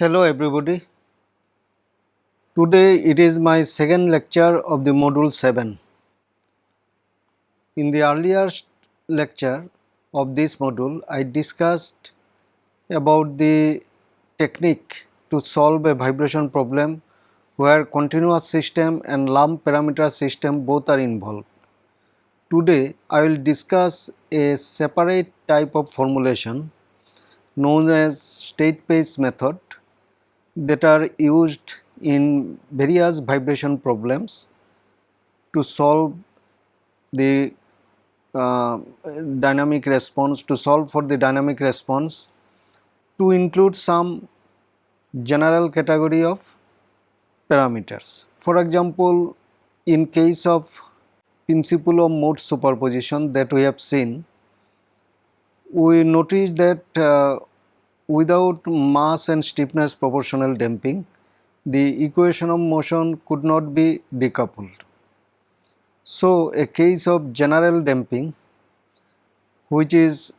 Hello everybody. Today it is my second lecture of the module 7. In the earlier lecture of this module I discussed about the technique to solve a vibration problem where continuous system and lump parameter system both are involved. Today I will discuss a separate type of formulation known as state space method that are used in various vibration problems to solve the uh, dynamic response to solve for the dynamic response to include some general category of parameters. For example, in case of principle of mode superposition that we have seen, we notice that uh, without mass and stiffness proportional damping, the equation of motion could not be decoupled. So, a case of general damping which is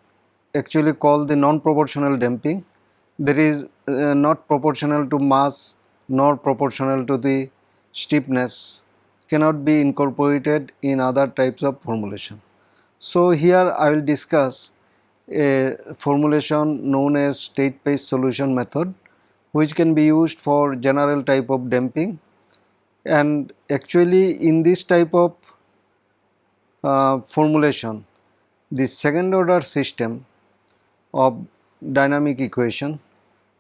actually called the non-proportional damping that is uh, not proportional to mass nor proportional to the stiffness cannot be incorporated in other types of formulation. So, here I will discuss a formulation known as state space solution method which can be used for general type of damping. And actually in this type of uh, formulation the second order system of dynamic equation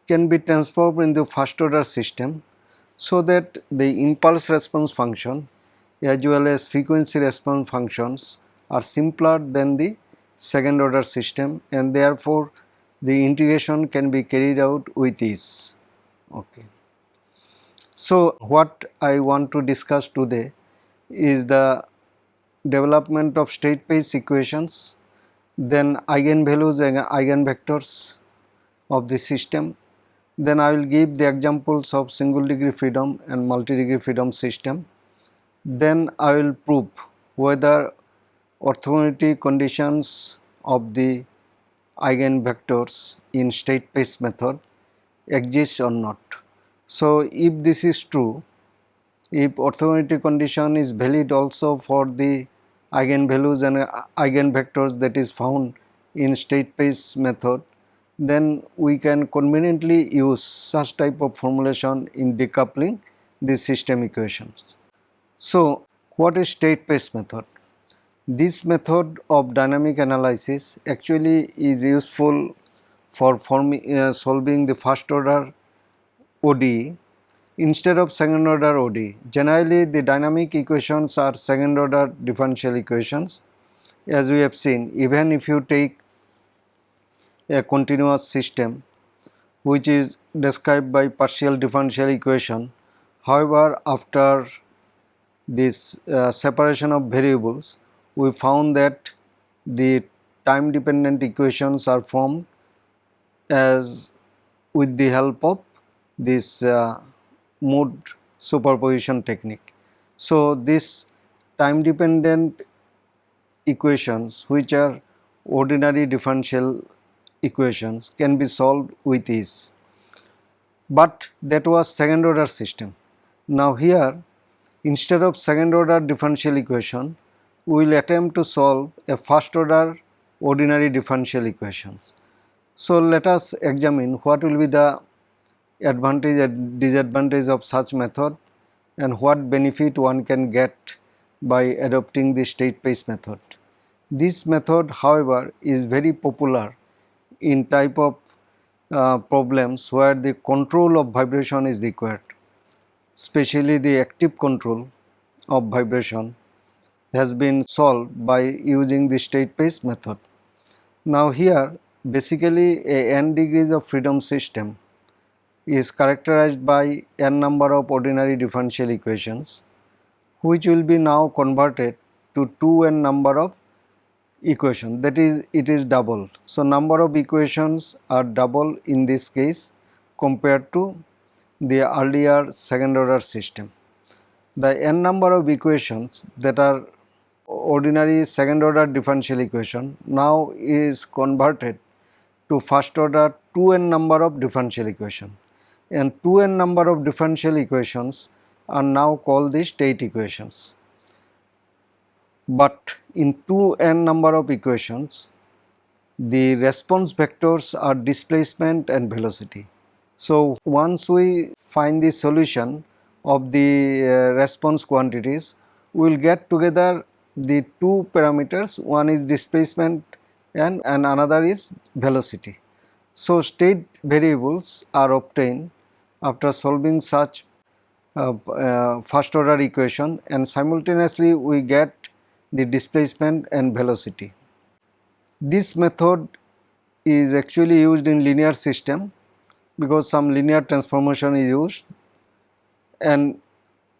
can be transformed into first order system so that the impulse response function as well as frequency response functions are simpler than the second order system and therefore the integration can be carried out with ease. Okay. So, what I want to discuss today is the development of state space equations, then eigenvalues and eigenvectors of the system, then I will give the examples of single degree freedom and multi degree freedom system, then I will prove whether orthogonality conditions of the eigenvectors in state space method exist or not. So, if this is true, if orthogonality condition is valid also for the eigenvalues and eigenvectors that is found in state space method, then we can conveniently use such type of formulation in decoupling the system equations. So, what is state space method? This method of dynamic analysis actually is useful for forming, uh, solving the first order ODE instead of second order ODE. Generally the dynamic equations are second order differential equations as we have seen even if you take a continuous system which is described by partial differential equation. However, after this uh, separation of variables we found that the time dependent equations are formed as with the help of this uh, mode superposition technique. So, this time dependent equations which are ordinary differential equations can be solved with ease, but that was second order system. Now, here instead of second order differential equation we will attempt to solve a first order ordinary differential equations. So, let us examine what will be the advantage and disadvantage of such method and what benefit one can get by adopting the state space method. This method however is very popular in type of uh, problems where the control of vibration is required, especially the active control of vibration has been solved by using the state space method. Now here basically a n degrees of freedom system is characterized by n number of ordinary differential equations which will be now converted to 2n number of equation that is it is double. So, number of equations are double in this case compared to the earlier second order system. The n number of equations that are ordinary second order differential equation now is converted to first order 2n number of differential equation and 2n number of differential equations are now called the state equations. But in 2n number of equations, the response vectors are displacement and velocity. So, once we find the solution of the uh, response quantities, we will get together the two parameters, one is displacement and, and another is velocity. So, state variables are obtained after solving such uh, uh, first order equation and simultaneously we get the displacement and velocity. This method is actually used in linear system because some linear transformation is used and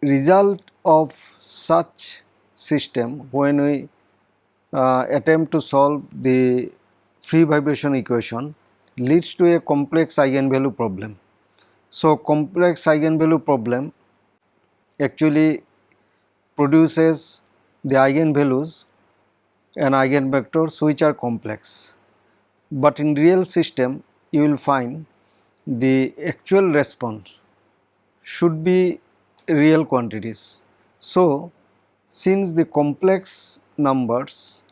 result of such system when we uh, attempt to solve the free vibration equation leads to a complex eigenvalue problem. So, complex eigenvalue problem actually produces the eigenvalues and eigenvectors which are complex. But in real system you will find the actual response should be real quantities. So, since the complex numbers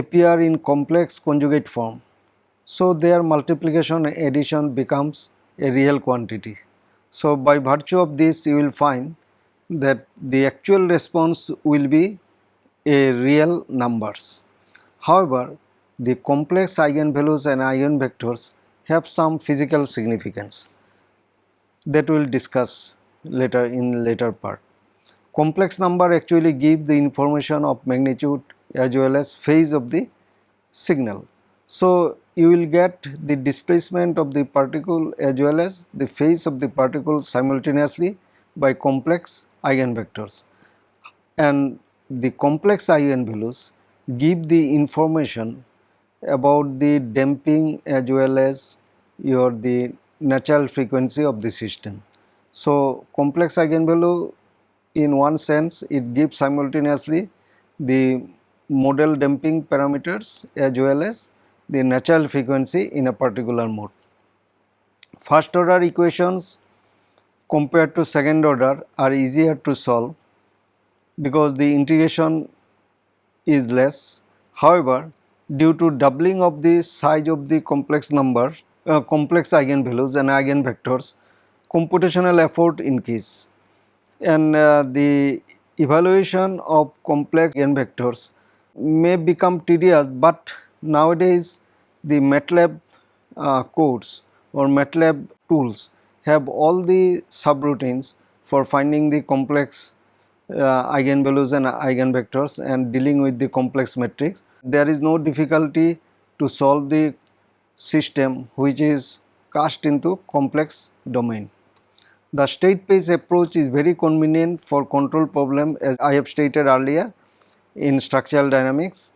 appear in complex conjugate form, so their multiplication addition becomes a real quantity. So, by virtue of this you will find that the actual response will be a real numbers. However, the complex eigenvalues and eigenvectors have some physical significance that we will discuss later in later part. Complex number actually give the information of magnitude as well as phase of the signal. So, you will get the displacement of the particle as well as the phase of the particle simultaneously by complex eigenvectors and the complex eigenvalues give the information about the damping as well as your the natural frequency of the system. So, complex eigenvalue in one sense it gives simultaneously the model damping parameters as well as the natural frequency in a particular mode. First order equations compared to second order are easier to solve because the integration is less. However, due to doubling of the size of the complex number, uh, complex eigenvalues and eigenvectors, computational effort increase and uh, the evaluation of complex eigenvectors may become tedious, but nowadays the MATLAB uh, codes or MATLAB tools have all the subroutines for finding the complex uh, eigenvalues and eigenvectors and dealing with the complex matrix. There is no difficulty to solve the system which is cast into complex domain. The state space approach is very convenient for control problem as I have stated earlier in structural dynamics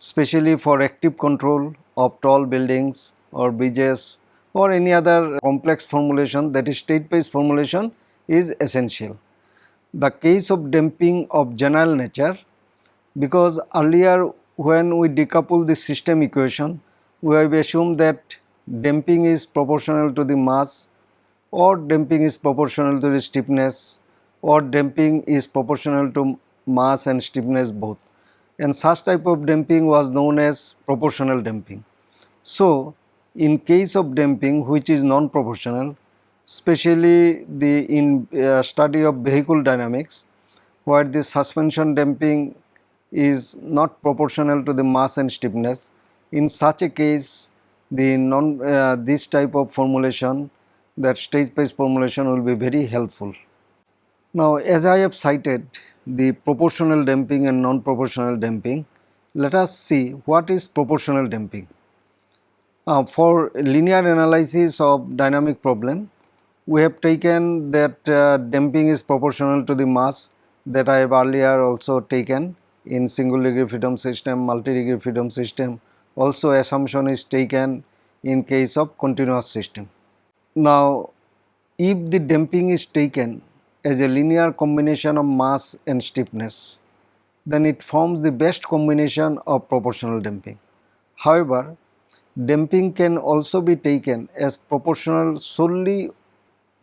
especially for active control of tall buildings or bridges or any other complex formulation. That is state space formulation is essential. The case of damping of general nature because earlier when we decouple the system equation we have assumed that damping is proportional to the mass or damping is proportional to the stiffness or damping is proportional to mass and stiffness both and such type of damping was known as proportional damping. So, in case of damping which is non-proportional especially the in uh, study of vehicle dynamics where the suspension damping is not proportional to the mass and stiffness. In such a case the non uh, this type of formulation that state space formulation will be very helpful. Now as I have cited the proportional damping and non-proportional damping, let us see what is proportional damping. Uh, for linear analysis of dynamic problem, we have taken that uh, damping is proportional to the mass that I have earlier also taken in single degree freedom system, multi degree freedom system. Also assumption is taken in case of continuous system. Now, if the damping is taken as a linear combination of mass and stiffness, then it forms the best combination of proportional damping. However, damping can also be taken as proportional solely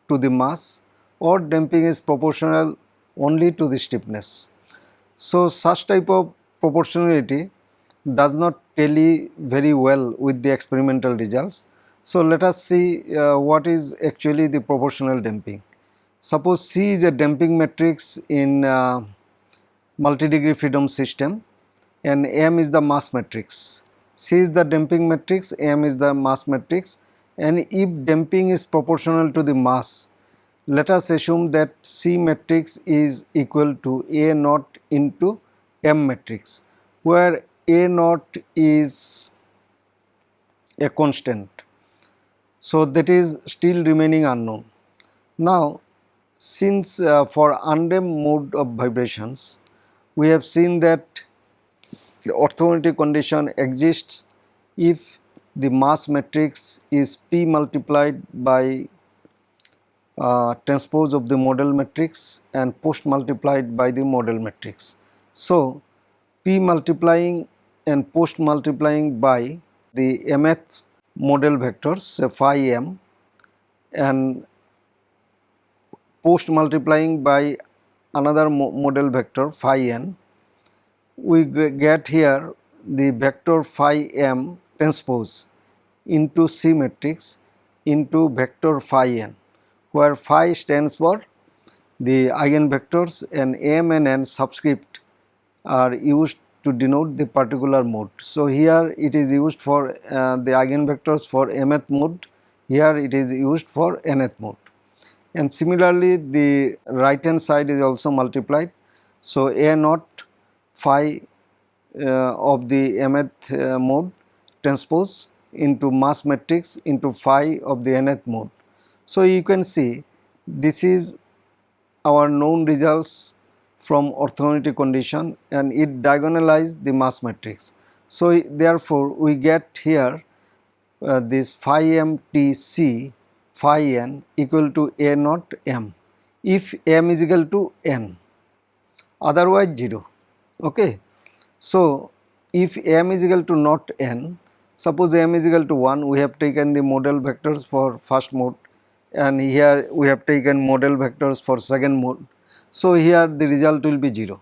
to the mass or damping is proportional only to the stiffness. So, such type of proportionality does not tally very well with the experimental results. So, let us see uh, what is actually the proportional damping. Suppose C is a damping matrix in uh, multi-degree freedom system and M is the mass matrix. C is the damping matrix, M is the mass matrix and if damping is proportional to the mass, let us assume that C matrix is equal to A naught into M matrix where A naught is a constant. So, that is still remaining unknown. Now, since uh, for undamped mode of vibrations, we have seen that the orthogonality condition exists if the mass matrix is P multiplied by uh, transpose of the model matrix and post multiplied by the model matrix. So, P multiplying and post multiplying by the mth model vectors say phi m and post multiplying by another mo model vector phi n. We get here the vector phi m transpose into C matrix into vector phi n where phi stands for the eigenvectors and m and n subscript are used to denote the particular mode. So, here it is used for uh, the eigenvectors for mth mode, here it is used for nth mode. And similarly, the right hand side is also multiplied. So, a naught phi uh, of the mth uh, mode transpose into mass matrix into phi of the nth mode. So, you can see this is our known results from orthogonality condition and it diagonalize the mass matrix. So, therefore, we get here uh, this phi m t c phi n equal to a naught m if m is equal to n otherwise 0 okay. So, if m is equal to not n, suppose m is equal to 1, we have taken the model vectors for first mode and here we have taken model vectors for second mode. So, here the result will be 0,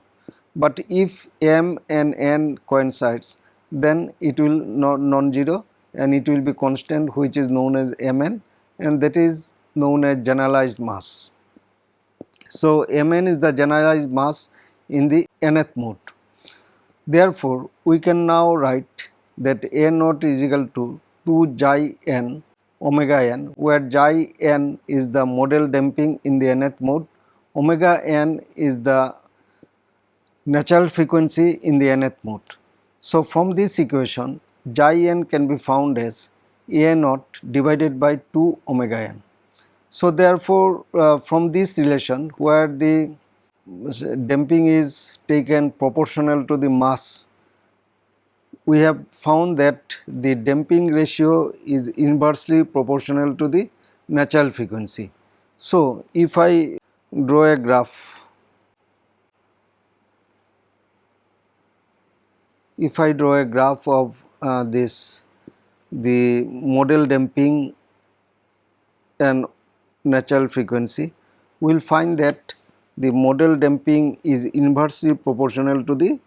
but if m and n coincides then it will not non-zero and it will be constant which is known as mn and that is known as generalized mass. So, mn is the generalized mass in the nth mode. Therefore, we can now write that A naught is equal to 2 xi n omega n where xi n is the model damping in the nth mode, omega n is the natural frequency in the nth mode. So, from this equation xi n can be found as A naught divided by 2 omega n. So, therefore, uh, from this relation where the damping is taken proportional to the mass, we have found that the damping ratio is inversely proportional to the natural frequency. So, if I draw a graph, if I draw a graph of uh, this the model damping and natural frequency, we will find that the model damping is inversely proportional to the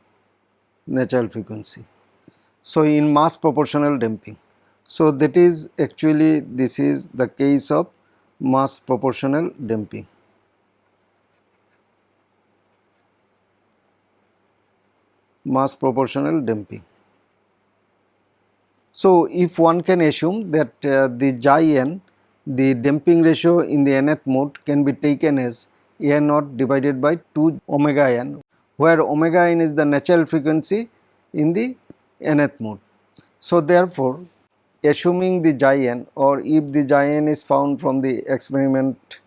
natural frequency. So, in mass proportional damping. So, that is actually this is the case of mass proportional damping. Mass proportional damping. So, if one can assume that uh, the xi n the damping ratio in the nth mode can be taken as a naught divided by 2 omega n where omega n is the natural frequency in the nth mode. So, therefore, assuming the xi n or if the xi n is found from the experiment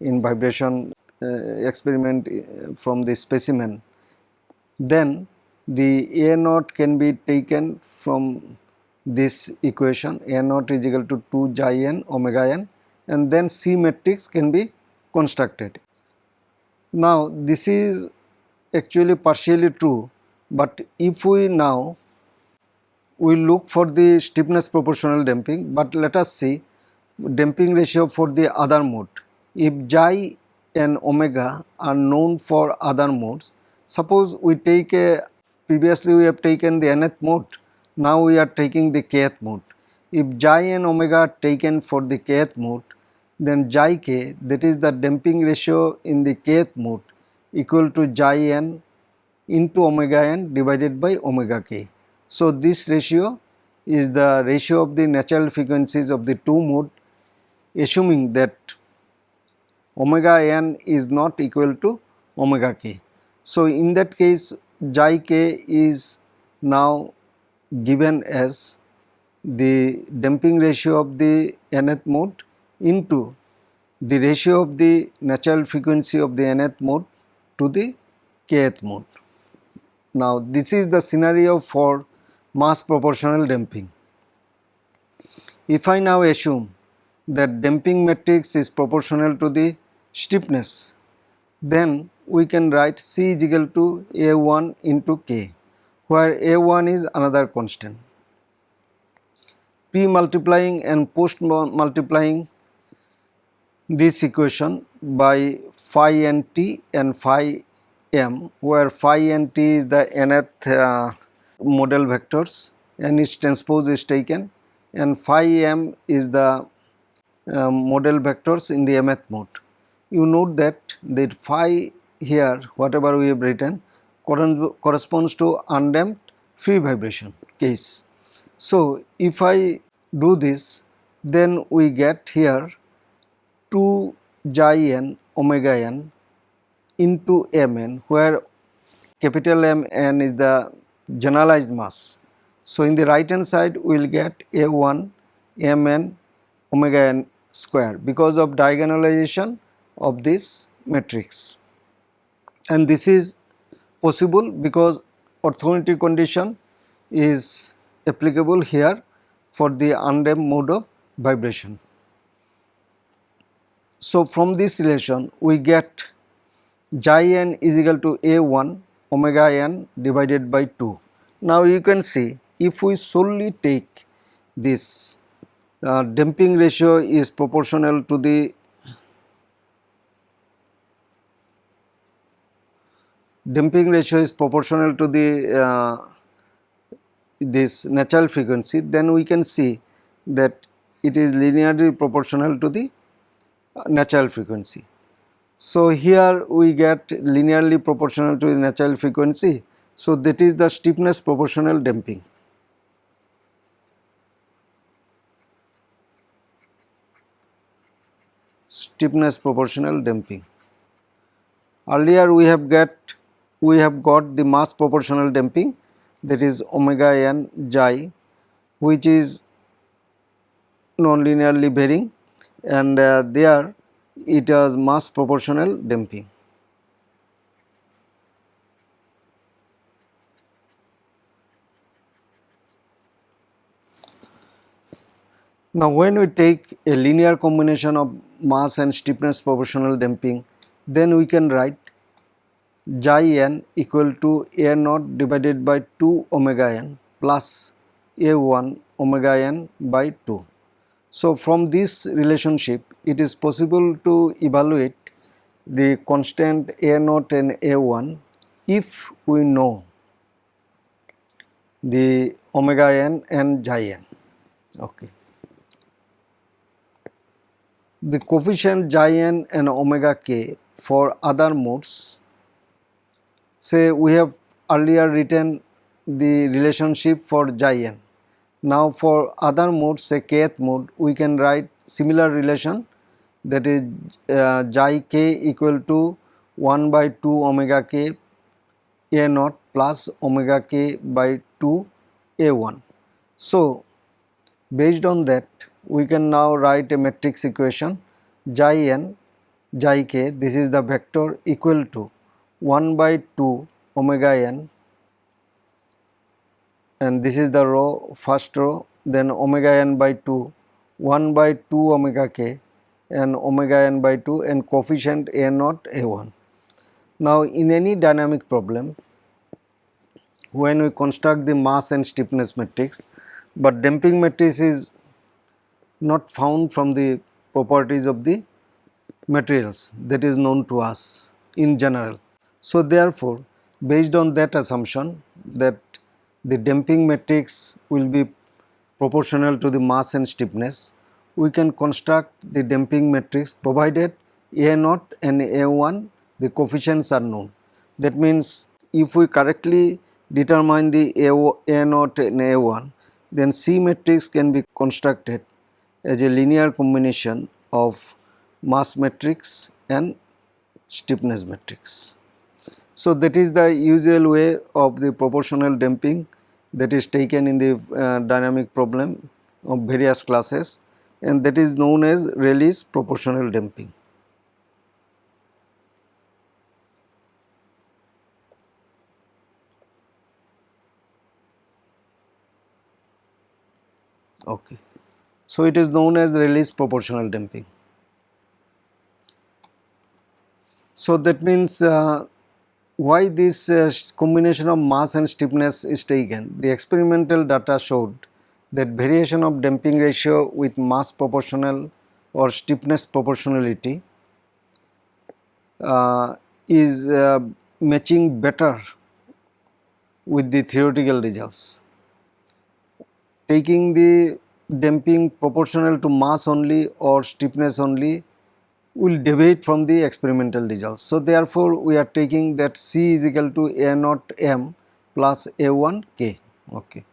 in vibration uh, experiment uh, from the specimen, then the a naught can be taken from this equation a naught is equal to 2 xi n omega n and then C matrix can be constructed. Now, this is actually partially true, but if we now we look for the stiffness proportional damping, but let us see damping ratio for the other mode if xi and omega are known for other modes, suppose we take a previously we have taken the nth mode, now we are taking the kth mode. If xi and omega are taken for the kth mode, then xi k that is the damping ratio in the kth mode equal to xi n into omega n divided by omega k. So, this ratio is the ratio of the natural frequencies of the two mode assuming that omega n is not equal to omega k. So, in that case xi k is now given as the damping ratio of the nth mode into the ratio of the natural frequency of the nth mode to the kth mode. Now, this is the scenario for mass proportional damping. If I now assume that damping matrix is proportional to the stiffness, then we can write C is equal to A1 into K, where A1 is another constant. P multiplying and post multiplying this equation by phi n t and phi m, where phi n t is the nth uh, model vectors and its transpose is taken and phi m is the uh, model vectors in the mth mode. You note that the phi here whatever we have written corresponds to undamped free vibration case. So, if I do this then we get here 2 xi n omega n into mn where capital M n is the generalized mass. So, in the right hand side we will get A1 Mn omega n square because of diagonalization of this matrix and this is possible because orthogonality condition is applicable here for the undamped mode of vibration. So, from this relation we get xi n is equal to A1 omega n divided by 2. Now you can see if we solely take this uh, damping ratio is proportional to the damping ratio is proportional to the uh, this natural frequency then we can see that it is linearly proportional to the uh, natural frequency. So, here we get linearly proportional to the natural frequency. So, that is the stiffness proportional damping. Stiffness proportional damping. Earlier we have get we have got the mass proportional damping that is omega n xi which is non-linearly varying and uh, there it has mass proportional damping. Now, when we take a linear combination of mass and stiffness proportional damping, then we can write xi n equal to a naught divided by 2 omega n plus a1 omega n by 2. So, from this relationship it is possible to evaluate the constant A naught and A1 if we know the omega n and xi n. Okay. The coefficient xi n and omega k for other modes say we have earlier written the relationship for xi n now for other modes say kth mode we can write similar relation that is uh, k equal to 1 by 2 omega k a naught plus omega k by 2 a1. So, based on that we can now write a matrix equation xi n xi k this is the vector equal to 1 by 2 omega n and this is the row first row then omega n by 2 1 by 2 omega k and omega n by 2 and coefficient a naught a1. Now in any dynamic problem when we construct the mass and stiffness matrix but damping matrix is not found from the properties of the materials that is known to us in general. So, therefore, based on that assumption that the damping matrix will be proportional to the mass and stiffness, we can construct the damping matrix provided A naught and A 1 the coefficients are known. That means, if we correctly determine the A, A naught and A 1 then C matrix can be constructed as a linear combination of mass matrix and stiffness matrix. So, that is the usual way of the proportional damping that is taken in the uh, dynamic problem of various classes and that is known as Rayleigh's proportional damping. Okay. So, it is known as Rayleigh's proportional damping. So, that means uh, why this uh, combination of mass and stiffness is taken. The experimental data showed that variation of damping ratio with mass proportional or stiffness proportionality uh, is uh, matching better with the theoretical results taking the damping proportional to mass only or stiffness only will deviate from the experimental results. So, therefore, we are taking that C is equal to A naught m plus A 1 k. Okay.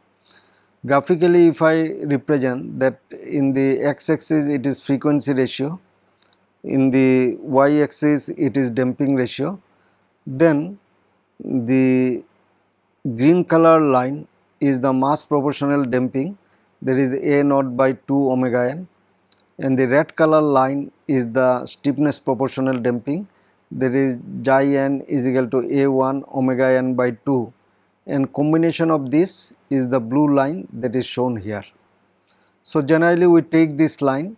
Graphically, if I represent that in the x axis it is frequency ratio, in the y axis it is damping ratio, then the green color line is the mass proportional damping there is A naught by 2 omega n and the red color line is the stiffness proportional damping there is xi n is equal to A1 omega n by 2 and combination of this is the blue line that is shown here. So, generally we take this line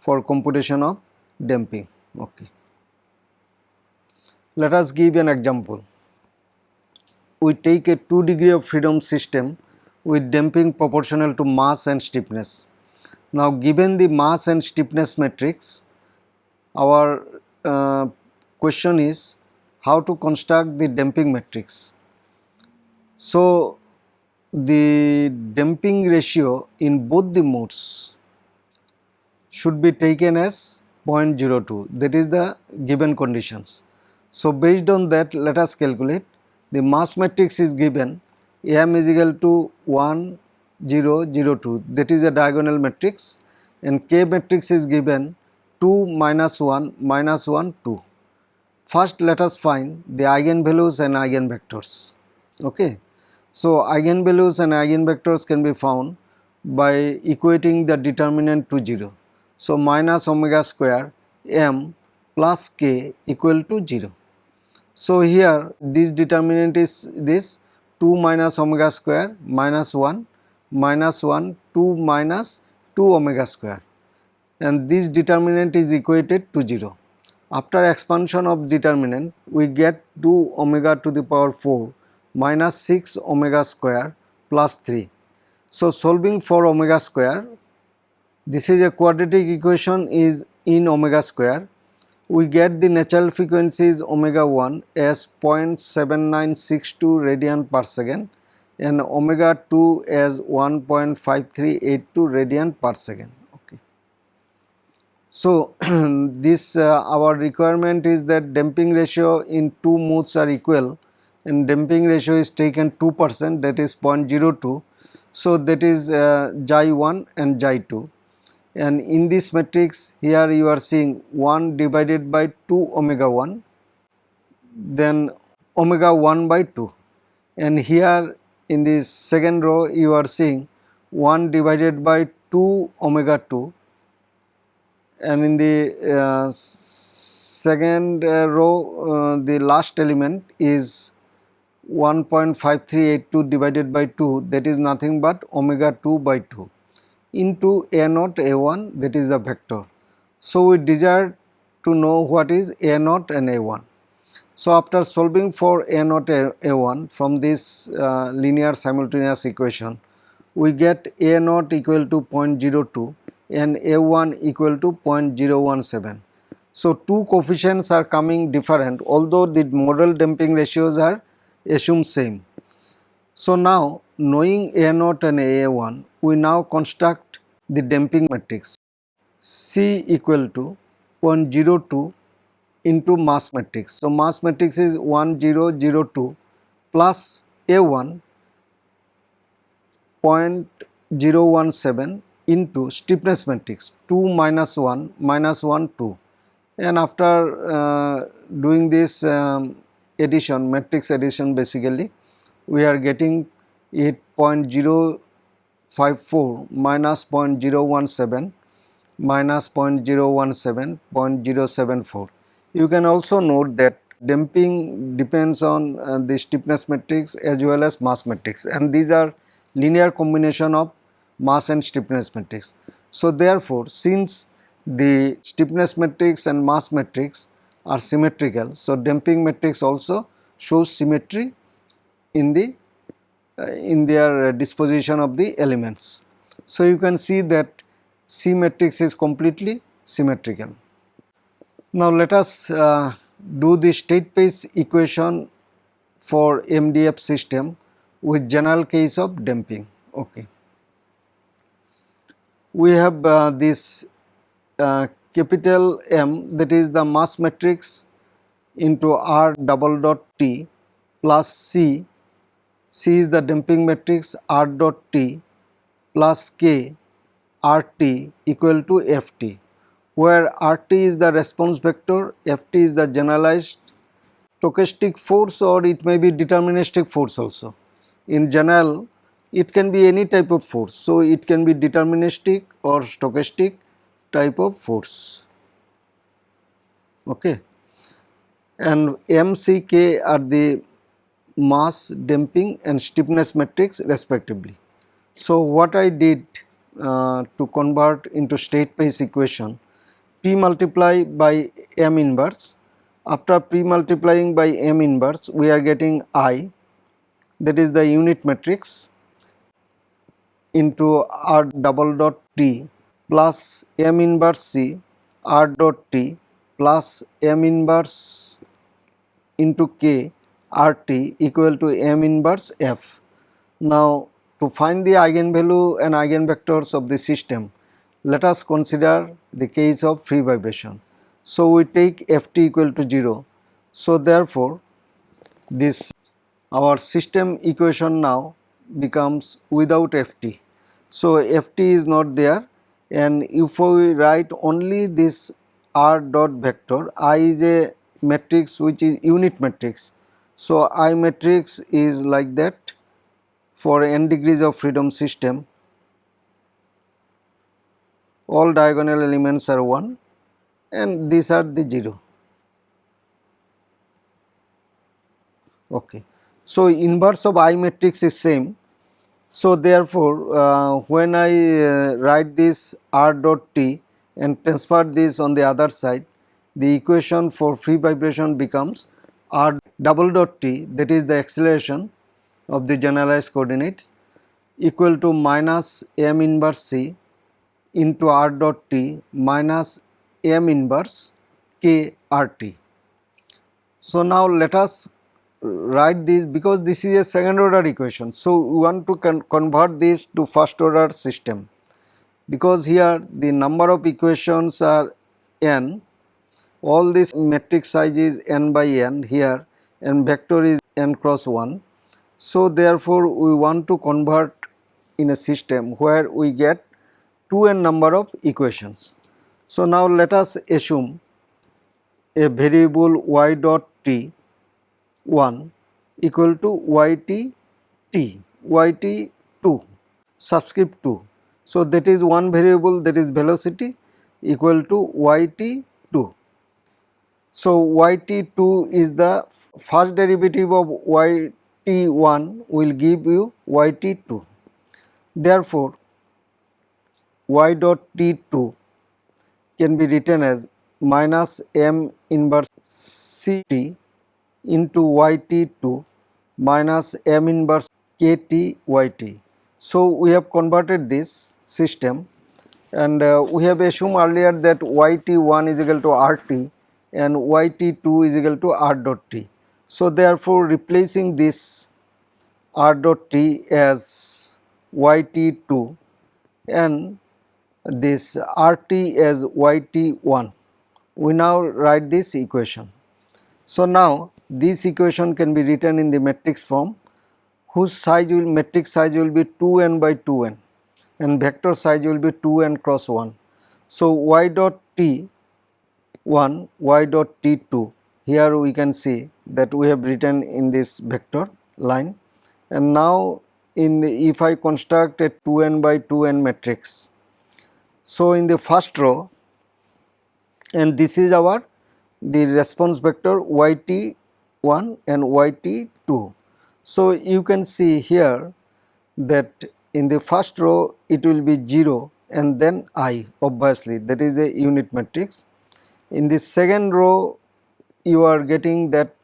for computation of damping. Okay. Let us give an example we take a 2 degree of freedom system with damping proportional to mass and stiffness. Now given the mass and stiffness matrix, our uh, question is how to construct the damping matrix. So the damping ratio in both the modes should be taken as 0.02 that is the given conditions. So based on that let us calculate the mass matrix is given m is equal to 1 0 0 2 that is a diagonal matrix and k matrix is given 2 minus 1 minus 1 2. First let us find the eigenvalues and eigenvectors. Okay. So, eigenvalues and eigenvectors can be found by equating the determinant to 0. So, minus omega square m plus k equal to 0. So, here this determinant is this 2 minus omega square minus 1 minus 1 2 minus 2 omega square and this determinant is equated to 0. After expansion of determinant we get 2 omega to the power 4 minus 6 omega square plus 3. So, solving for omega square this is a quadratic equation is in omega square we get the natural frequencies omega 1 as 0.7962 radian per second and omega 2 as 1.5382 radian per second. Okay. So, this uh, our requirement is that damping ratio in two modes are equal and damping ratio is taken 2 percent that is 0.02. So, that is uh, xi 1 and xi 2 and in this matrix here you are seeing 1 divided by 2 omega 1 then omega 1 by 2 and here in this second row you are seeing 1 divided by 2 omega 2 and in the uh, second uh, row uh, the last element is 1.5382 divided by 2 that is nothing but omega 2 by 2 into a naught a1 that is the vector. So, we desire to know what is a naught and a1. So, after solving for a naught a1 from this uh, linear simultaneous equation, we get a naught equal to 0.02 and a1 equal to 0.017. So, two coefficients are coming different although the model damping ratios are assumed same. So, now knowing A naught and A 1 we now construct the damping matrix C equal to 0.02 into mass matrix. So, mass matrix is 1002 plus A1 0.017 into stiffness matrix 2 minus 1 minus 1 2 and after uh, doing this um, addition matrix addition basically we are getting it 0.054 minus 0.017 minus 0.017 0.074 you can also note that damping depends on uh, the stiffness matrix as well as mass matrix and these are linear combination of mass and stiffness matrix. So, therefore, since the stiffness matrix and mass matrix are symmetrical, so damping matrix also shows symmetry in the uh, in their disposition of the elements. So, you can see that C matrix is completely symmetrical. Now, let us uh, do the state space equation for MDF system with general case of damping. Okay. We have uh, this uh, capital M that is the mass matrix into R double dot T plus C, C is the damping matrix R dot T plus K R T equal to F T where RT is the response vector, Ft is the generalized stochastic force or it may be deterministic force also. In general it can be any type of force. So, it can be deterministic or stochastic type of force. Okay. And MCK are the mass damping and stiffness matrix respectively. So, what I did uh, to convert into state space equation P multiply by M inverse. After P multiplying by M inverse we are getting I that is the unit matrix into R double dot T plus M inverse C R dot T plus M inverse into K R T equal to M inverse F. Now to find the eigenvalue and eigenvectors of the system let us consider the case of free vibration. So, we take Ft equal to 0. So, therefore, this our system equation now becomes without Ft. So, Ft is not there and if we write only this R dot vector, I is a matrix which is unit matrix. So, I matrix is like that for n degrees of freedom system all diagonal elements are 1 and these are the 0. Okay. So, inverse of I matrix is same. So, therefore, uh, when I uh, write this R dot T and transfer this on the other side, the equation for free vibration becomes R double dot T that is the acceleration of the generalized coordinates equal to minus m inverse C into r dot t minus m inverse k r t. So, now let us write this because this is a second order equation. So, we want to con convert this to first order system because here the number of equations are n all this matrix size is n by n here and vector is n cross 1. So, therefore, we want to convert in a system where we get 2n number of equations. So, now let us assume a variable y dot t 1 equal to y t t y t 2 subscript 2. So, that is one variable that is velocity equal to y t 2. So, y t 2 is the first derivative of y t 1 will give you y t 2. Therefore, y dot t 2 can be written as minus m inverse c t into y t 2 minus m inverse k t y t. So, we have converted this system and uh, we have assumed earlier that yt1 is equal to rt and yt2 is equal to r dot t. So, therefore, replacing this r dot t as yt2 and this rt as yt1 we now write this equation. So, now this equation can be written in the matrix form whose size will matrix size will be 2n by 2n and vector size will be 2n cross 1. So, y dot t 1 y dot t 2 here we can see that we have written in this vector line and now in the if I construct a 2n by 2n matrix. So, in the first row and this is our the response vector yt1 and yt2. So, you can see here that in the first row it will be 0 and then i obviously that is a unit matrix. In the second row you are getting that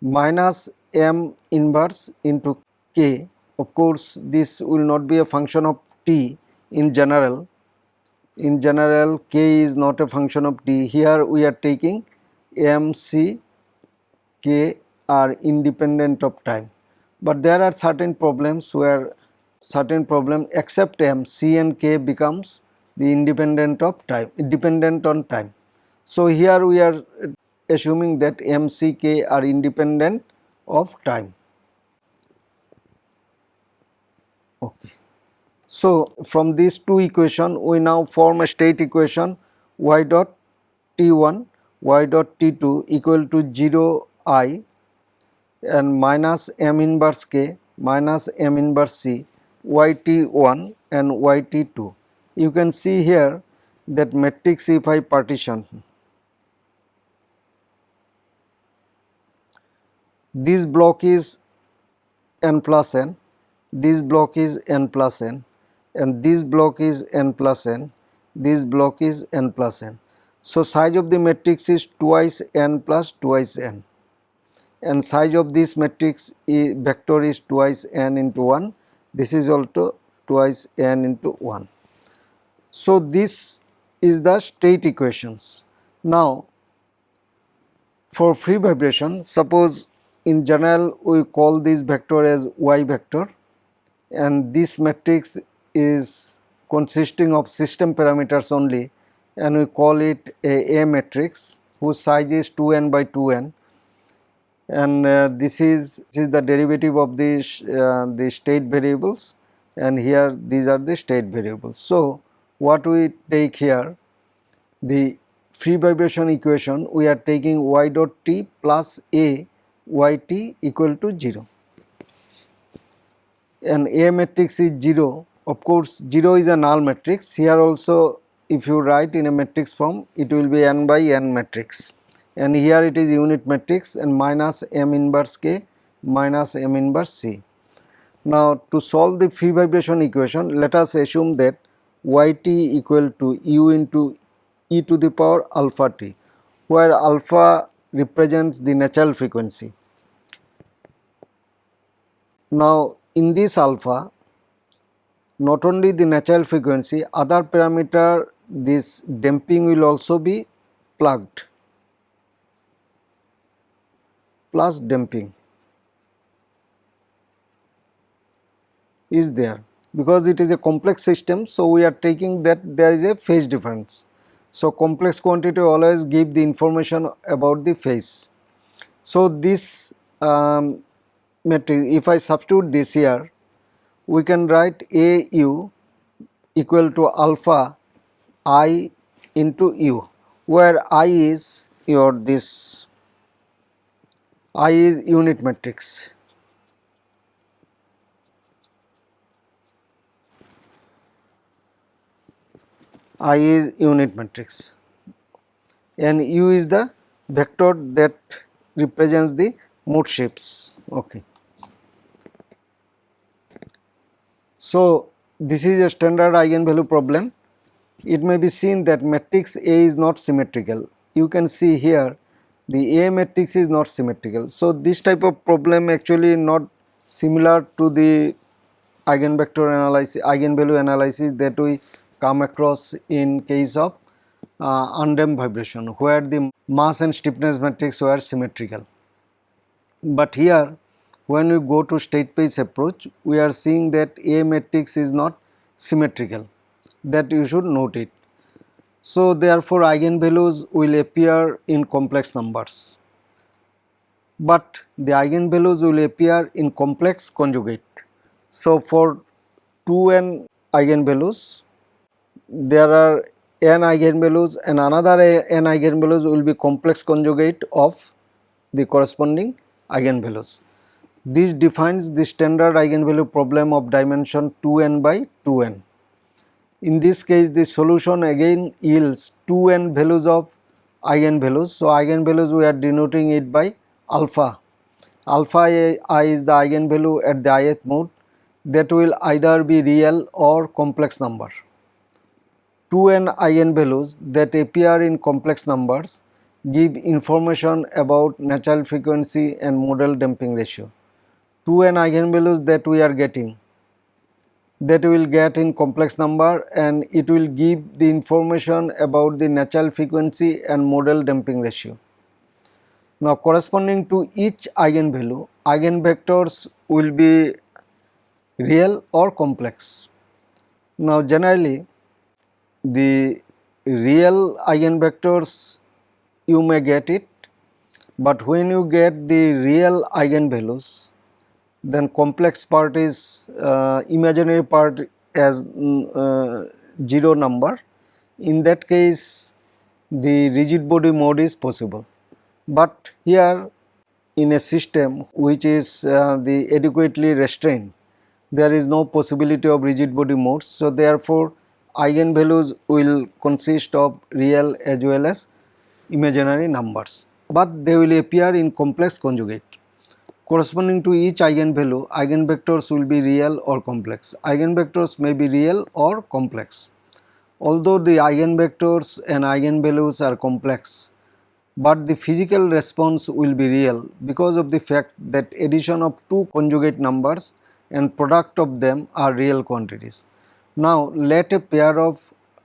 minus m inverse into k of course this will not be a function of t in general in general k is not a function of t here we are taking m c k are independent of time. But there are certain problems where certain problem except m c and k becomes the independent of time dependent on time. So here we are assuming that m c k are independent of time. Okay so, from these two equation we now form a state equation y dot t 1 y dot t 2 equal to 0 i and minus m inverse k minus m inverse c y t 1 and y t 2. You can see here that matrix if I partition this block is n plus n, this block is n plus n and this block is n plus n, this block is n plus n. So, size of the matrix is twice n plus twice n and size of this matrix is vector is twice n into 1, this is also twice n into 1. So, this is the state equations. Now, for free vibration suppose in general we call this vector as y vector and this matrix is consisting of system parameters only and we call it a A matrix whose size is 2n by 2n and uh, this is this is the derivative of the uh, the state variables and here these are the state variables. So, what we take here the free vibration equation we are taking y dot t plus a y t equal to 0 and A matrix is 0 of course, 0 is a null matrix. Here also if you write in a matrix form it will be n by n matrix and here it is unit matrix and minus m inverse k minus m inverse c. Now to solve the free vibration equation let us assume that yt equal to u into e to the power alpha t where alpha represents the natural frequency. Now in this alpha not only the natural frequency other parameter this damping will also be plugged plus damping is there because it is a complex system. So, we are taking that there is a phase difference. So, complex quantity always give the information about the phase. So, this um, matrix if I substitute this here we can write A u equal to alpha i into u where i is your this i is unit matrix. I is unit matrix and u is the vector that represents the mode shapes Okay. So, this is a standard eigenvalue problem. It may be seen that matrix A is not symmetrical. You can see here the A matrix is not symmetrical. So, this type of problem actually not similar to the eigenvector analysis, eigenvalue analysis that we come across in case of uh, undamped vibration where the mass and stiffness matrix were symmetrical. But here when we go to state space approach we are seeing that A matrix is not symmetrical that you should note it. So, therefore, eigenvalues will appear in complex numbers, but the eigenvalues will appear in complex conjugate. So, for 2n eigenvalues there are n eigenvalues and another n eigenvalues will be complex conjugate of the corresponding eigenvalues. This defines the standard eigenvalue problem of dimension 2n by 2n. In this case the solution again yields 2n values of eigenvalues. So, eigenvalues we are denoting it by alpha. Alpha i is the eigenvalue at the ith mode that will either be real or complex number. 2n eigenvalues that appear in complex numbers give information about natural frequency and modal damping ratio. 2n eigenvalues that we are getting that we will get in complex number and it will give the information about the natural frequency and modal damping ratio. Now corresponding to each eigenvalue, eigenvectors will be real or complex. Now generally the real eigenvectors you may get it, but when you get the real eigenvalues then complex part is uh, imaginary part as mm, uh, 0 number in that case the rigid body mode is possible. But here in a system which is uh, the adequately restrained there is no possibility of rigid body modes. So, therefore, eigenvalues will consist of real as well as imaginary numbers, but they will appear in complex conjugate. Corresponding to each eigenvalue, eigenvectors will be real or complex. Eigenvectors may be real or complex. Although the eigenvectors and eigenvalues are complex, but the physical response will be real because of the fact that addition of two conjugate numbers and product of them are real quantities. Now let a pair of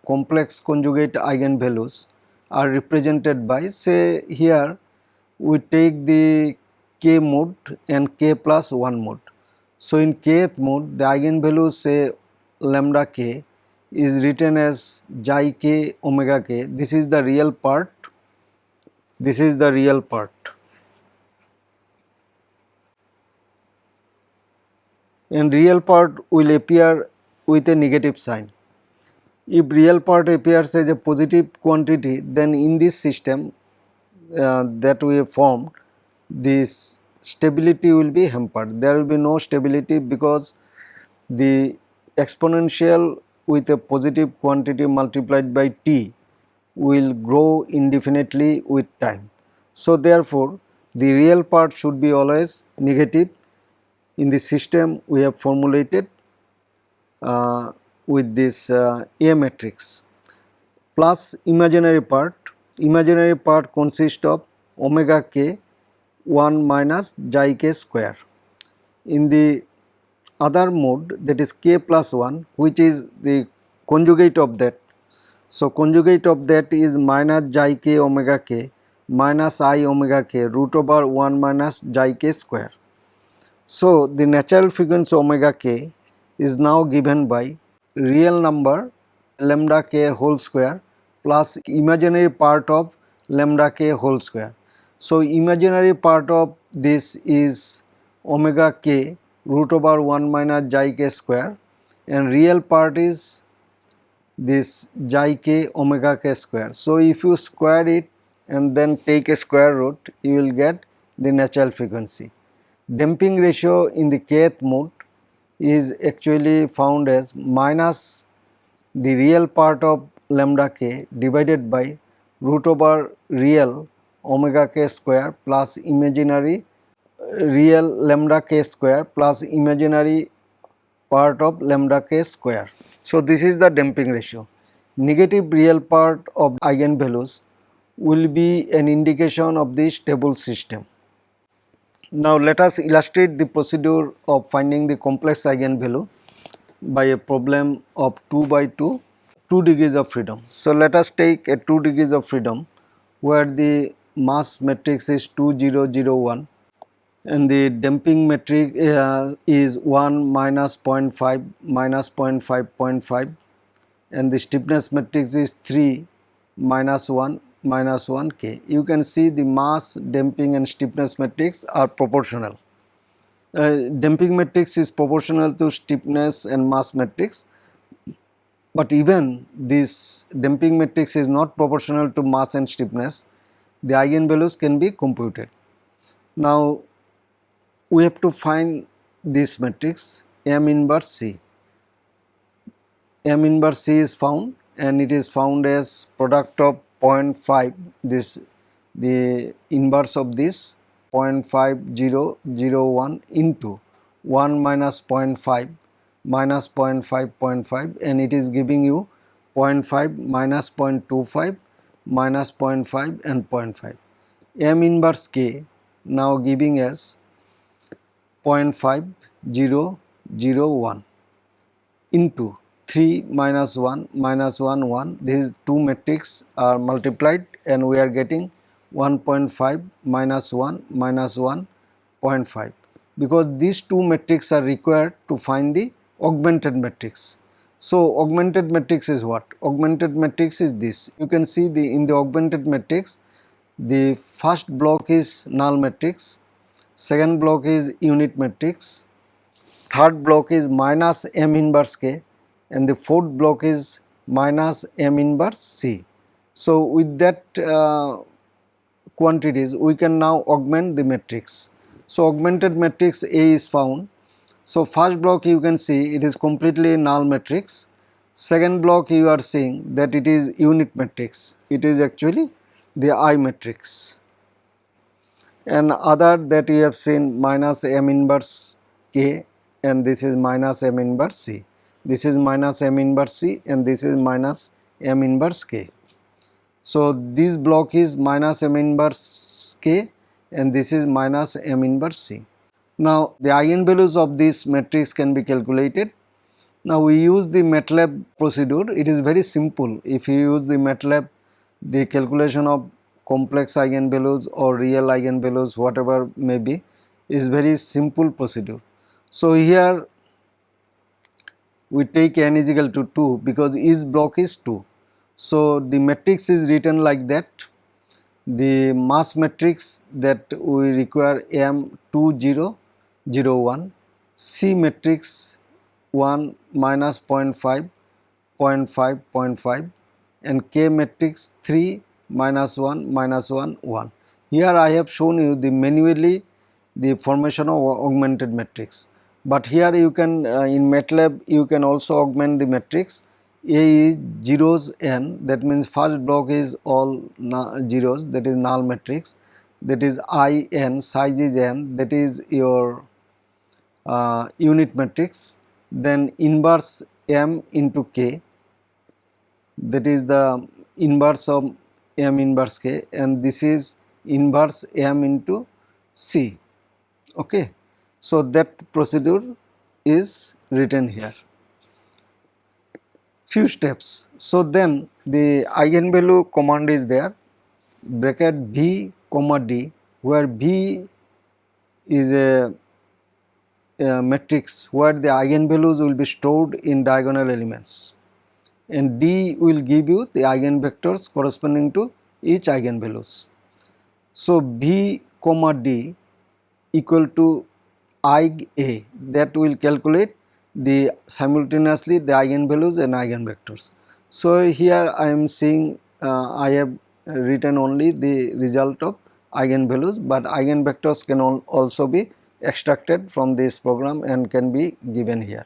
complex conjugate eigenvalues are represented by say here we take the k mode and k plus 1 mode. So, in kth mode the eigenvalue say lambda k is written as xi k omega k this is the real part this is the real part and real part will appear with a negative sign. If real part appears as a positive quantity then in this system uh, that we have formed this stability will be hampered. There will be no stability because the exponential with a positive quantity multiplied by t will grow indefinitely with time. So, therefore, the real part should be always negative in the system we have formulated uh, with this uh, A matrix plus imaginary part. Imaginary part consists of omega k 1 minus xi k square. In the other mode that is k plus 1 which is the conjugate of that. So, conjugate of that is minus xi k omega k minus i omega k root over 1 minus xi k square. So, the natural frequency omega k is now given by real number lambda k whole square plus imaginary part of lambda k whole square. So, imaginary part of this is omega k root over 1 minus xi k square and real part is this xi k omega k square. So, if you square it and then take a square root you will get the natural frequency. Damping ratio in the kth mode is actually found as minus the real part of lambda k divided by root over real omega k square plus imaginary real lambda k square plus imaginary part of lambda k square. So, this is the damping ratio. Negative real part of eigenvalues will be an indication of the stable system. Now, let us illustrate the procedure of finding the complex eigenvalue by a problem of 2 by 2 2 degrees of freedom. So, let us take a 2 degrees of freedom where the mass matrix is 2001 and the damping matrix uh, is 1 minus 0.5 minus 0.5 0.5 and the stiffness matrix is 3 minus 1 minus 1 k. You can see the mass damping and stiffness matrix are proportional. Uh, damping matrix is proportional to stiffness and mass matrix but even this damping matrix is not proportional to mass and stiffness, the eigenvalues can be computed. Now, we have to find this matrix M inverse C. M inverse C is found and it is found as product of 0.5 this the inverse of this 0.5001 into 1 minus 0.5 minus 0.5 0.5 and it is giving you 0.5 minus 0.25 minus 0.5 and 0.5 m inverse k now giving us 0.5001 into 3 minus 1 minus 1 1 these two matrix are multiplied and we are getting 1.5 minus 1 minus 1 0.5 because these two matrix are required to find the augmented matrix. So, augmented matrix is what? Augmented matrix is this. You can see the in the augmented matrix, the first block is null matrix, second block is unit matrix, third block is minus m inverse k and the fourth block is minus m inverse c. So, with that uh, quantities we can now augment the matrix. So, augmented matrix A is found so, first block you can see it is completely null matrix, second block you are seeing that it is unit matrix, it is actually the I matrix and other that you have seen minus m inverse k and this is minus m inverse c, this is minus m inverse c and this is minus m inverse k. So, this block is minus m inverse k and this is minus m inverse c. Now, the eigenvalues of this matrix can be calculated. Now, we use the MATLAB procedure, it is very simple. If you use the MATLAB, the calculation of complex eigenvalues or real eigenvalues whatever may be is very simple procedure. So, here we take n is equal to 2 because each block is 2. So, the matrix is written like that the mass matrix that we require M 2 0 0 1 C matrix 1 minus 0.5 0.5 0.5 and K matrix 3 minus 1 minus 1 1. Here I have shown you the manually the formation of augmented matrix, but here you can uh, in MATLAB you can also augment the matrix. A is zeros n that means first block is all zeros that is null matrix. That is I n size is n that is your uh, unit matrix then inverse m into k that is the inverse of m inverse k and this is inverse m into c okay. So that procedure is written here. Few steps. So then the eigenvalue command is there bracket v comma d where v is a uh, matrix where the eigenvalues will be stored in diagonal elements and D will give you the eigenvectors corresponding to each eigenvalues. So, V comma D equal to I A that will calculate the simultaneously the eigenvalues and eigenvectors. So, here I am seeing uh, I have written only the result of eigenvalues, but eigenvectors can also be extracted from this program and can be given here.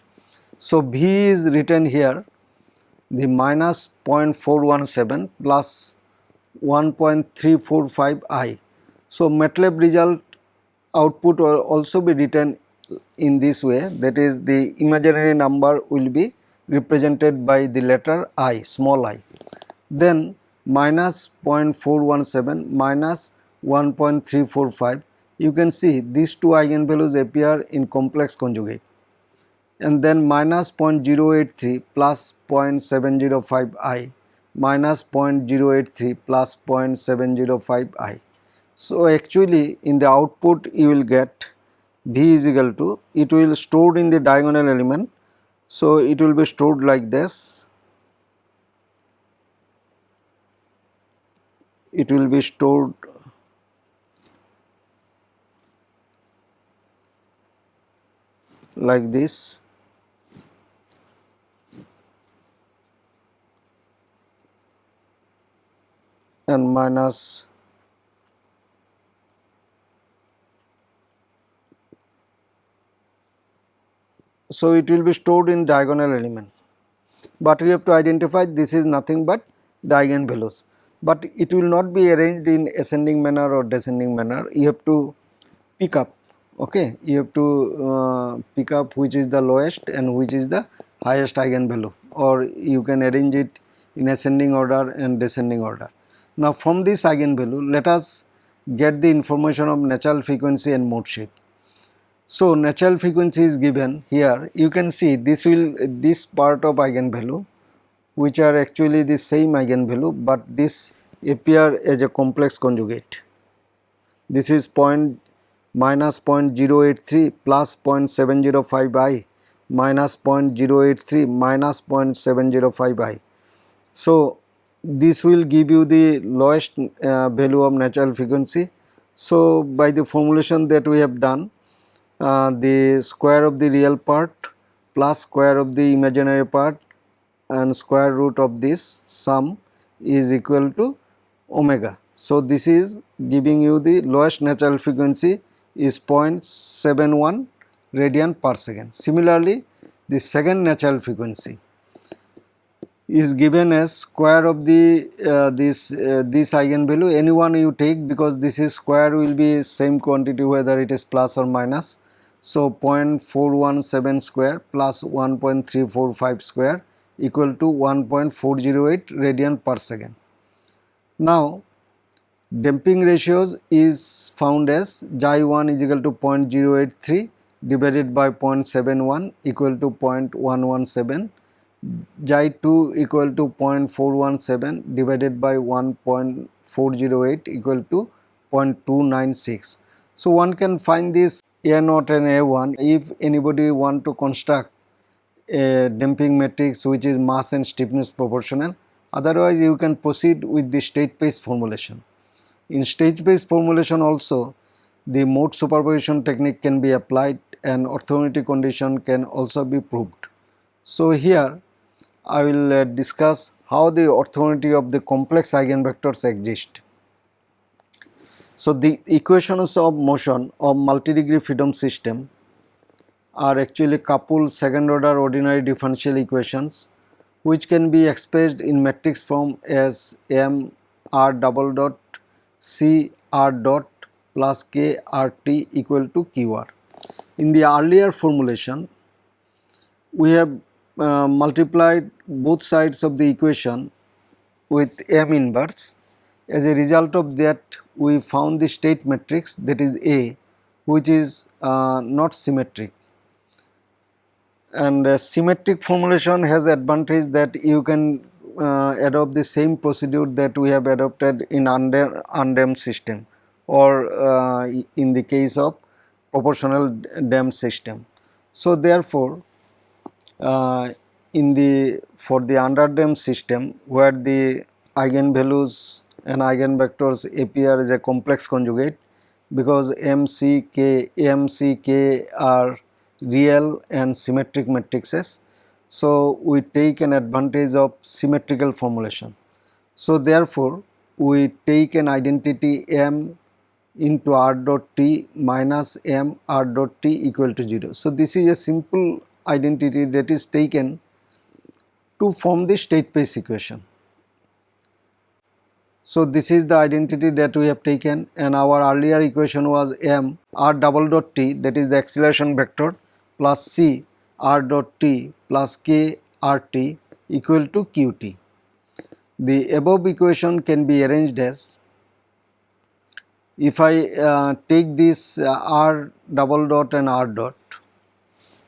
So, V is written here the minus 0.417 plus 1.345 I. So, MATLAB result output will also be written in this way that is the imaginary number will be represented by the letter i small i. Then minus 0.417 minus 1.345 you can see these two eigenvalues appear in complex conjugate and then minus 0.083 plus 0.705 i minus 0.083 plus 0.705 i. So, actually in the output you will get V is equal to it will stored in the diagonal element. So, it will be stored like this it will be stored like this. And minus so it will be stored in diagonal element. But we have to identify this is nothing but the eigenvalues. But it will not be arranged in ascending manner or descending manner. You have to pick up okay you have to uh, pick up which is the lowest and which is the highest eigenvalue or you can arrange it in ascending order and descending order. Now from this eigenvalue let us get the information of natural frequency and mode shape. So natural frequency is given here you can see this will this part of eigenvalue which are actually the same eigenvalue but this appear as a complex conjugate. This is point minus 0.083 plus 0.705 i minus 0.083 minus 0.705 i. So, this will give you the lowest uh, value of natural frequency. So, by the formulation that we have done uh, the square of the real part plus square of the imaginary part and square root of this sum is equal to omega. So, this is giving you the lowest natural frequency is 0.71 radian per second. Similarly, the second natural frequency is given as square of the uh, this uh, this eigenvalue any one you take because this is square will be same quantity whether it is plus or minus. So, 0.417 square plus 1.345 square equal to 1.408 radian per second. Now, damping ratios is found as xi 1 is equal to 0.083 divided by 0.71 equal to 0.117 xi 2 equal to 0.417 divided by 1.408 equal to 0.296. So, one can find this A 0 and A 1 if anybody want to construct a damping matrix which is mass and stiffness proportional otherwise you can proceed with the state space formulation. In state-space formulation also the mode superposition technique can be applied and orthogonality condition can also be proved. So here I will uh, discuss how the orthogonality of the complex eigenvectors exist. So the equations of motion of multi-degree freedom system are actually coupled second order ordinary differential equations which can be expressed in matrix form as m r double dot c r dot plus k r t equal to q r. In the earlier formulation we have uh, multiplied both sides of the equation with m inverse. As a result of that we found the state matrix that is A which is uh, not symmetric and symmetric formulation has advantage that you can adopt the same procedure that we have adopted in undamped system or uh, in the case of proportional damped system. So, therefore, uh, in the for the underdamped system where the eigenvalues and eigenvectors appear as a complex conjugate because M, C, K, M, C, K are real and symmetric matrices. So, we take an advantage of symmetrical formulation. So, therefore, we take an identity m into r dot t minus m r dot t equal to 0. So, this is a simple identity that is taken to form the state space equation. So, this is the identity that we have taken and our earlier equation was m r double dot t that is the acceleration vector plus C r dot t plus k r t equal to q t. The above equation can be arranged as if I uh, take this uh, r double dot and r dot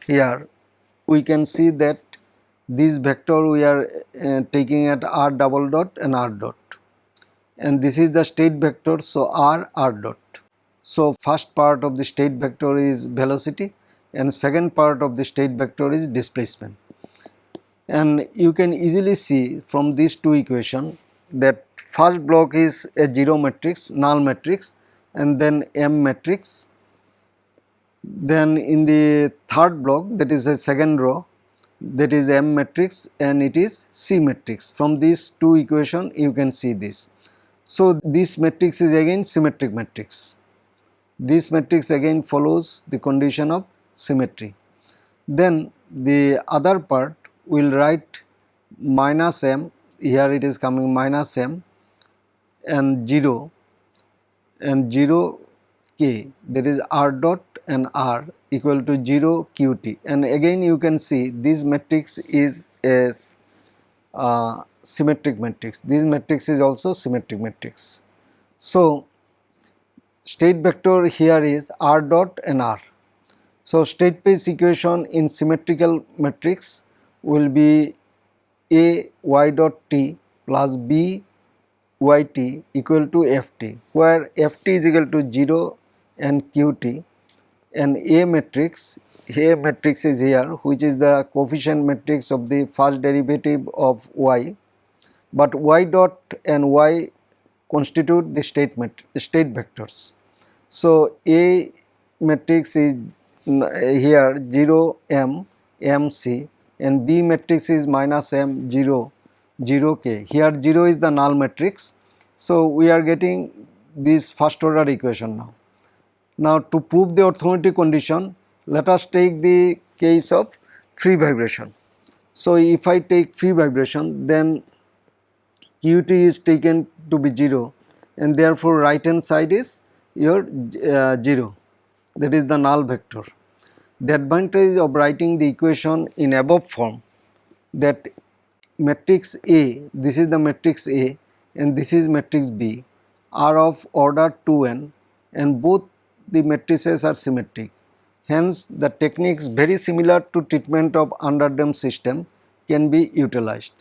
here we can see that this vector we are uh, taking at r double dot and r dot and this is the state vector so r r dot. So first part of the state vector is velocity and second part of the state vector is displacement and you can easily see from these two equation that first block is a 0 matrix null matrix and then M matrix. Then in the third block that is a second row that is M matrix and it is C matrix. From these two equation you can see this. So this matrix is again symmetric matrix. This matrix again follows the condition of symmetry. Then the other part will write minus m here it is coming minus m and 0 and 0 k that is r dot and r equal to 0 qt and again you can see this matrix is a uh, symmetric matrix this matrix is also symmetric matrix. So state vector here is r dot and r. So state space equation in symmetrical matrix will be a y dot t plus B y t equal to ft where ft is equal to 0 and qt and A matrix A matrix is here which is the coefficient matrix of the first derivative of y but y dot and y constitute the state state vectors. So A matrix is here 0 m m c and B matrix is minus m 0 0 k. Here 0 is the null matrix. So, we are getting this first order equation now. Now, to prove the orthogonality condition, let us take the case of free vibration. So, if I take free vibration, then qt is taken to be 0 and therefore, right hand side is your uh, 0 that is the null vector. The advantage of writing the equation in above form that matrix A, this is the matrix A and this is matrix B are of order 2n and both the matrices are symmetric. Hence, the techniques very similar to treatment of underdamped system can be utilized.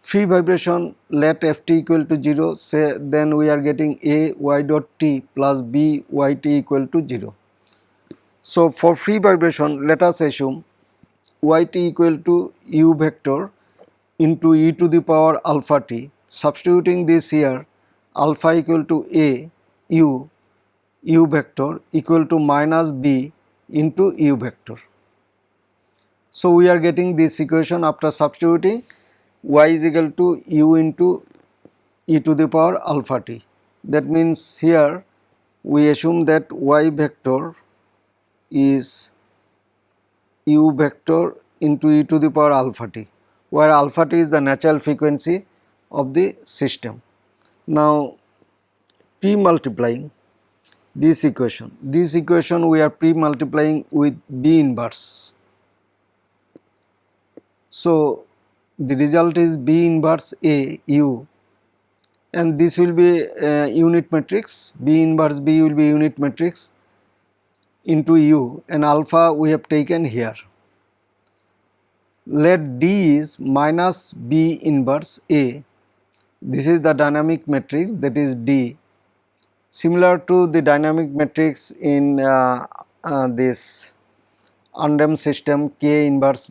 Free vibration let ft equal to 0 say then we are getting a y dot t plus b y t equal to 0. So, for free vibration let us assume yt equal to u vector into e to the power alpha t substituting this here alpha equal to a u u vector equal to minus b into u vector. So, we are getting this equation after substituting y is equal to u into e to the power alpha t. That means, here we assume that y vector is u vector into e to the power alpha t where alpha t is the natural frequency of the system. Now p multiplying this equation, this equation we are pre multiplying with b inverse. So the result is b inverse a u and this will be a unit matrix b inverse b will be unit matrix into u and alpha we have taken here. Let D is minus B inverse A. This is the dynamic matrix that is D similar to the dynamic matrix in uh, uh, this undamped system K inverse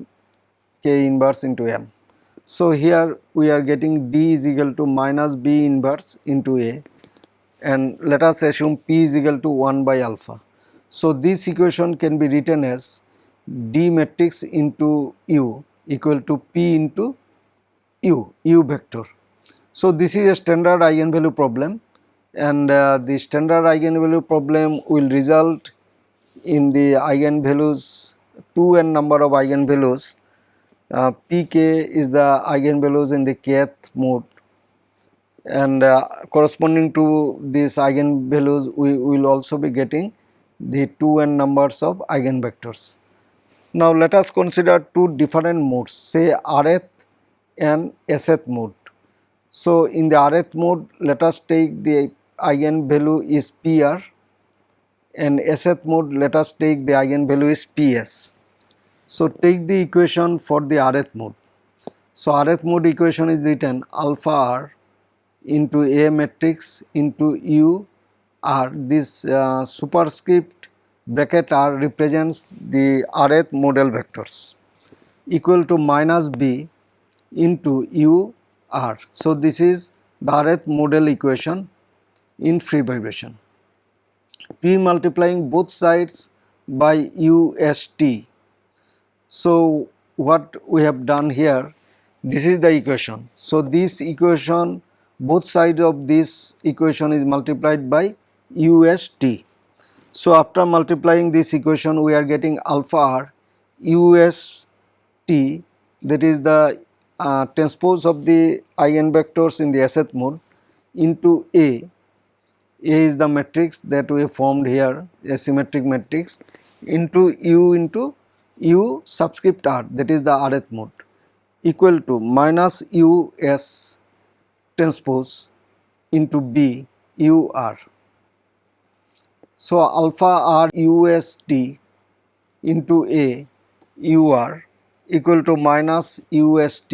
K inverse into M. So, here we are getting D is equal to minus B inverse into A and let us assume P is equal to 1 by alpha. So, this equation can be written as D matrix into U equal to P into U, U vector. So, this is a standard eigenvalue problem and uh, the standard eigenvalue problem will result in the eigenvalues 2 n number of eigenvalues uh, pk is the eigenvalues in the kth mode and uh, corresponding to these eigenvalues we will also be getting the 2n numbers of eigenvectors. Now let us consider two different modes say rth and sth mode. So in the rth mode let us take the eigenvalue is pr and sth mode let us take the eigenvalue is ps. So, take the equation for the rth mode. So, rth mode equation is written alpha r into A matrix into U r this uh, superscript bracket r represents the rth modal vectors equal to minus b into u r. So, this is the rth model equation in free vibration. P multiplying both sides by u s t. So, what we have done here this is the equation. So, this equation both sides of this equation is multiplied by u s t. So, after multiplying this equation we are getting alpha r u s t that is the uh, transpose of the eigenvectors in the th mode into A. A is the matrix that we formed here a symmetric matrix into U into U subscript R that is the rth mode equal to minus U S transpose into B U R. So, alpha R U S T into A U R equal to minus UST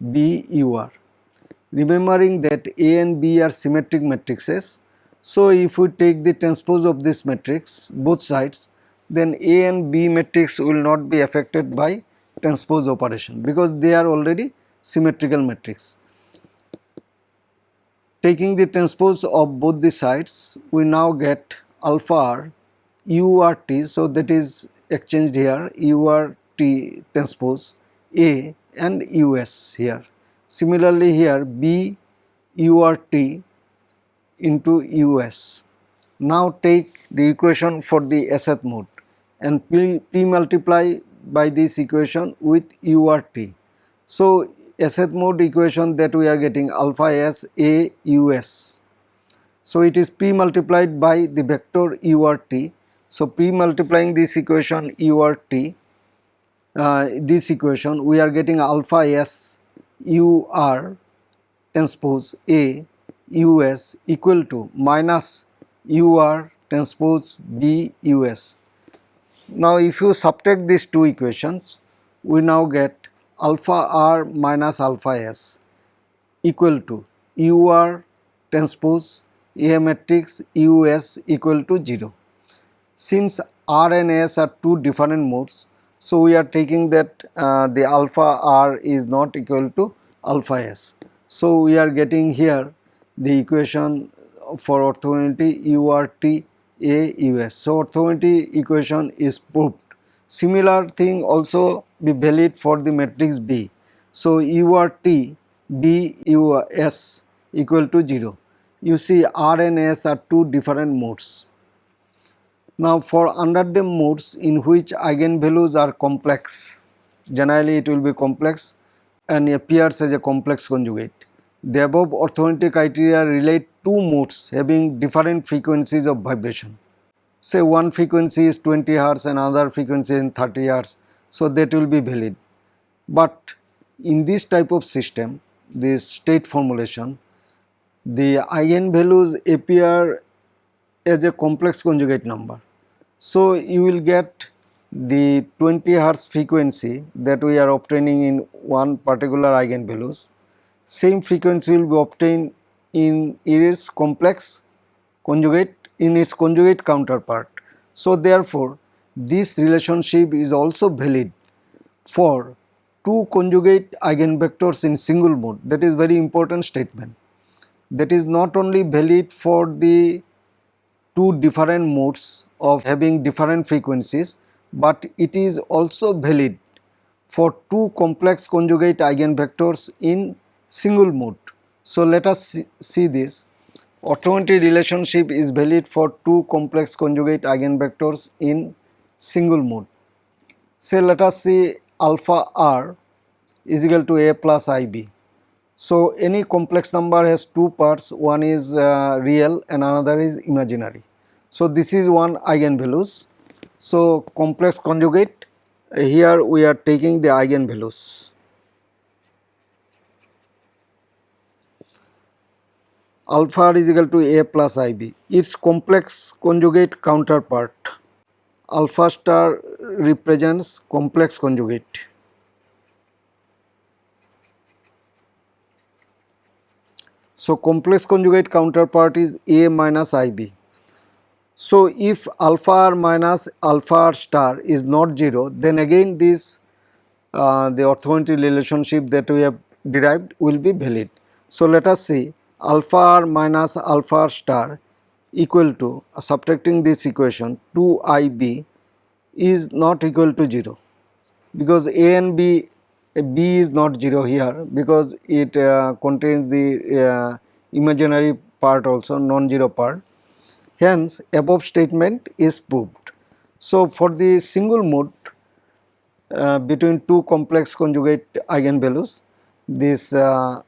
BUR. Remembering that A and B are symmetric matrices. So, if we take the transpose of this matrix both sides then A and B matrix will not be affected by transpose operation because they are already symmetrical matrix. Taking the transpose of both the sides we now get alpha r URT. So, that is exchanged here URT transpose A and US here. Similarly here B URT into US. Now take the equation for the SH mode and P, P multiply by this equation with URT. So SH mode equation that we are getting alpha S A US. So it is P multiplied by the vector URT. So P multiplying this equation URT uh, this equation we are getting alpha s u r transpose a u s equal to minus u r transpose b u s. Now if you subtract these two equations we now get alpha r minus alpha s equal to u r transpose A matrix u s equal to 0. Since r and s are two different modes so, we are taking that uh, the alpha r is not equal to alpha s. So, we are getting here the equation for orthogonality u r t a u s. So, orthogonality equation is proved. Similar thing also be valid for the matrix B. So, u r t b u s equal to 0. You see R and S are two different modes. Now for underdamped modes in which eigenvalues are complex, generally it will be complex and appears as a complex conjugate. The above orthogonality criteria relate two modes having different frequencies of vibration. Say one frequency is 20 Hz and another frequency is 30 Hz, so that will be valid. But in this type of system, this state formulation, the eigenvalues appear as a complex conjugate number. So, you will get the 20 Hertz frequency that we are obtaining in one particular eigenvalues. Same frequency will be obtained in its complex conjugate in its conjugate counterpart. So, therefore, this relationship is also valid for two conjugate eigenvectors in single mode that is very important statement. That is not only valid for the two different modes of having different frequencies, but it is also valid for two complex conjugate eigenvectors in single mode. So, let us see, this orthogonality relationship is valid for two complex conjugate eigenvectors in single mode. Say let us see alpha r is equal to a plus ib. So, any complex number has two parts one is uh, real and another is imaginary. So, this is one eigenvalues. So, complex conjugate here we are taking the eigenvalues. Alpha is equal to A plus IB. Its complex conjugate counterpart alpha star represents complex conjugate. So, complex conjugate counterpart is A minus IB. So, if alpha r minus alpha r star is not 0 then again this uh, the orthogonality relationship that we have derived will be valid. So, let us see alpha r minus alpha r star equal to uh, subtracting this equation 2 i b is not equal to 0 because a and b b is not 0 here because it uh, contains the uh, imaginary part also non-zero part hence above statement is proved. So, for the single mode uh, between two complex conjugate eigenvalues this uh,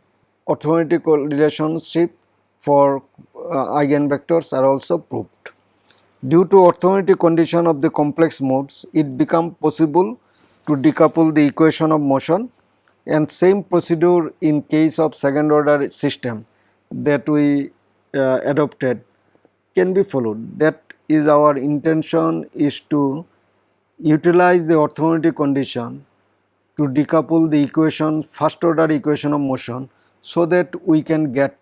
orthogonality relationship for uh, eigenvectors are also proved. Due to orthogonality condition of the complex modes, it become possible to decouple the equation of motion and same procedure in case of second order system that we uh, adopted can be followed. That is our intention is to utilize the orthogonality condition to decouple the equation first order equation of motion so that we can get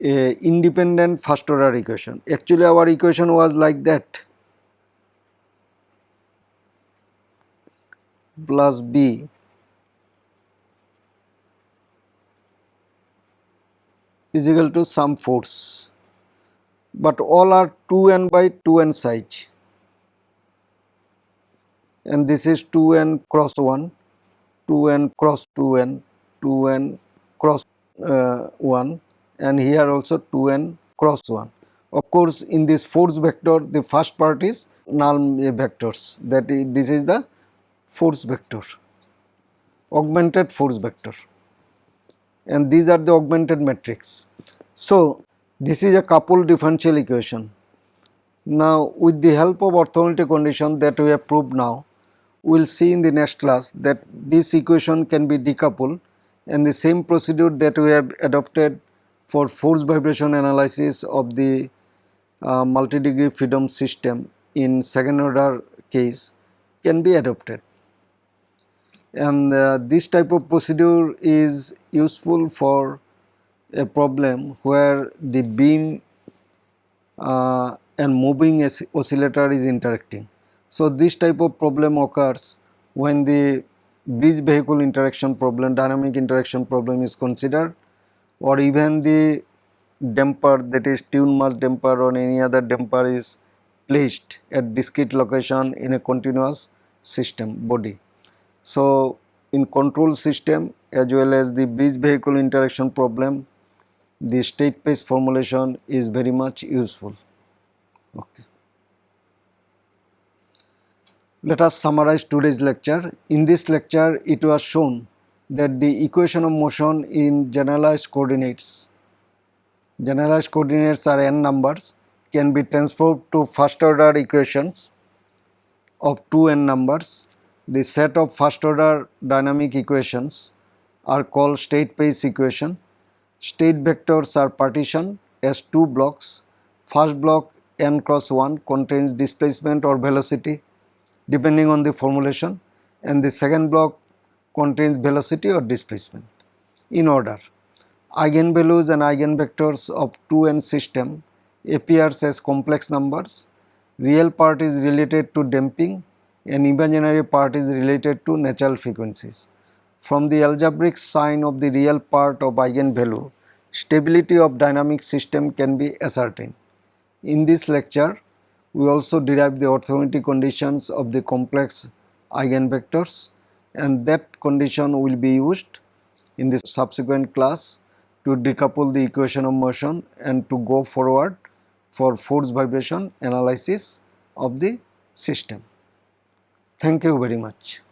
a independent first order equation. Actually our equation was like that plus b. Is equal to some force, but all are 2n by 2n size. And this is 2n cross 1, 2n cross 2n, 2n cross uh, 1 and here also 2n cross 1. Of course, in this force vector the first part is null vectors. That is this is the force vector augmented force vector and these are the augmented matrix. So, this is a coupled differential equation. Now, with the help of orthogonality condition that we have proved now, we will see in the next class that this equation can be decoupled and the same procedure that we have adopted for force vibration analysis of the uh, multi-degree freedom system in second order case can be adopted. And uh, this type of procedure is useful for a problem where the beam uh, and moving oscillator is interacting. So, this type of problem occurs when the bridge vehicle interaction problem, dynamic interaction problem is considered or even the damper that is tune mass damper or any other damper is placed at discrete location in a continuous system body. So, in control system as well as the bridge vehicle interaction problem the state space formulation is very much useful. Okay. Let us summarize today's lecture. In this lecture it was shown that the equation of motion in generalized coordinates, generalized coordinates are n numbers can be transformed to first order equations of 2 n numbers. The set of first order dynamic equations are called state space equation. State vectors are partitioned as two blocks. First block n cross 1 contains displacement or velocity depending on the formulation and the second block contains velocity or displacement. In order, eigenvalues and eigenvectors of 2n system appears as complex numbers, real part is related to damping and imaginary part is related to natural frequencies. From the algebraic sign of the real part of eigenvalue, stability of dynamic system can be ascertained. In this lecture, we also derive the orthogonality conditions of the complex eigenvectors and that condition will be used in the subsequent class to decouple the equation of motion and to go forward for force vibration analysis of the system. Thank you very much.